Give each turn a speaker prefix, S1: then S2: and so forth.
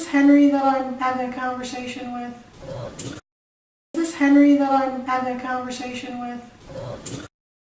S1: this Henry that I'm having a conversation with? Is this Henry that I'm having a conversation with?